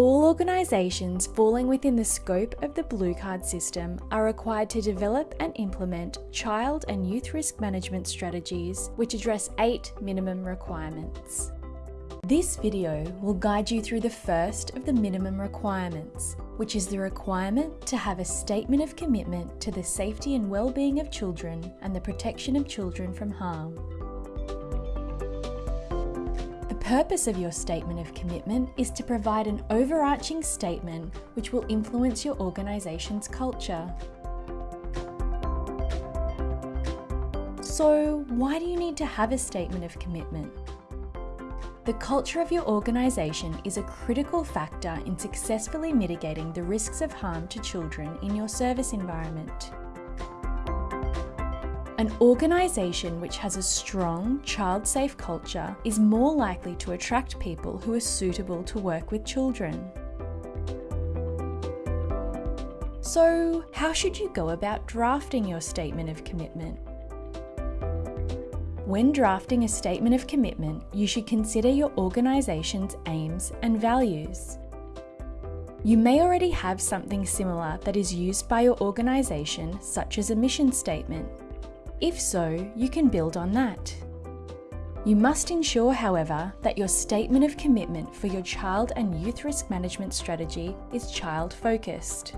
All organisations falling within the scope of the Blue Card system are required to develop and implement child and youth risk management strategies which address eight minimum requirements. This video will guide you through the first of the minimum requirements, which is the requirement to have a statement of commitment to the safety and well-being of children and the protection of children from harm purpose of your statement of commitment is to provide an overarching statement which will influence your organisation's culture. So why do you need to have a statement of commitment? The culture of your organisation is a critical factor in successfully mitigating the risks of harm to children in your service environment. An organisation which has a strong, child-safe culture is more likely to attract people who are suitable to work with children. So, how should you go about drafting your statement of commitment? When drafting a statement of commitment, you should consider your organisation's aims and values. You may already have something similar that is used by your organisation, such as a mission statement. If so, you can build on that. You must ensure, however, that your statement of commitment for your child and youth risk management strategy is child-focused.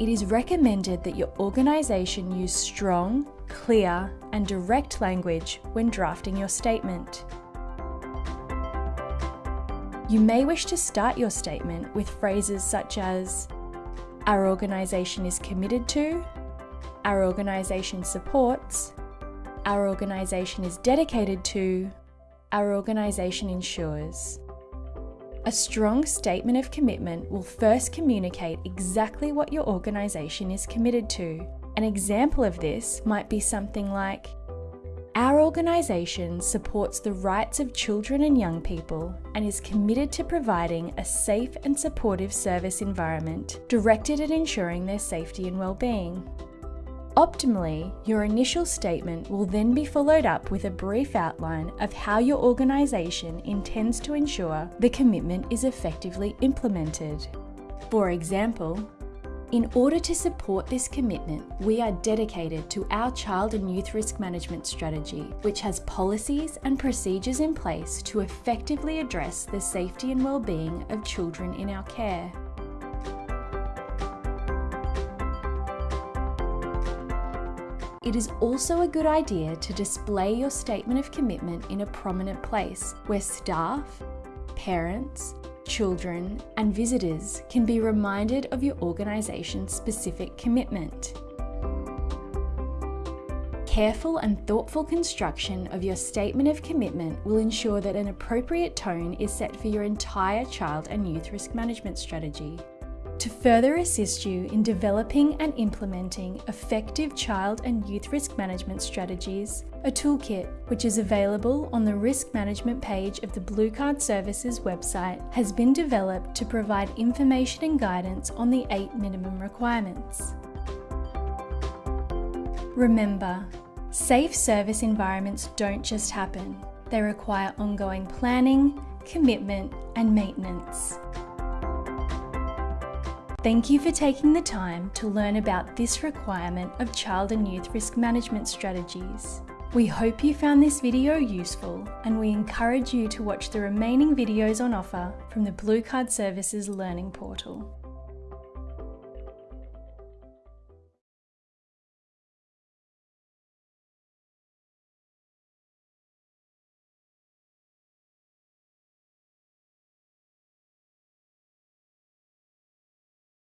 It is recommended that your organisation use strong, clear and direct language when drafting your statement. You may wish to start your statement with phrases such as our organisation is committed to, our organisation supports, our organisation is dedicated to, our organisation ensures. A strong statement of commitment will first communicate exactly what your organisation is committed to. An example of this might be something like, our organisation supports the rights of children and young people and is committed to providing a safe and supportive service environment directed at ensuring their safety and well-being. Optimally, your initial statement will then be followed up with a brief outline of how your organisation intends to ensure the commitment is effectively implemented. For example, in order to support this commitment, we are dedicated to our child and youth risk management strategy, which has policies and procedures in place to effectively address the safety and well-being of children in our care. It is also a good idea to display your statement of commitment in a prominent place where staff, parents, children, and visitors can be reminded of your organisation's specific commitment. Careful and thoughtful construction of your statement of commitment will ensure that an appropriate tone is set for your entire child and youth risk management strategy to further assist you in developing and implementing effective child and youth risk management strategies, a toolkit, which is available on the risk management page of the Blue Card Services website, has been developed to provide information and guidance on the eight minimum requirements. Remember, safe service environments don't just happen. They require ongoing planning, commitment and maintenance. Thank you for taking the time to learn about this requirement of child and youth risk management strategies. We hope you found this video useful and we encourage you to watch the remaining videos on offer from the Blue Card Services Learning Portal.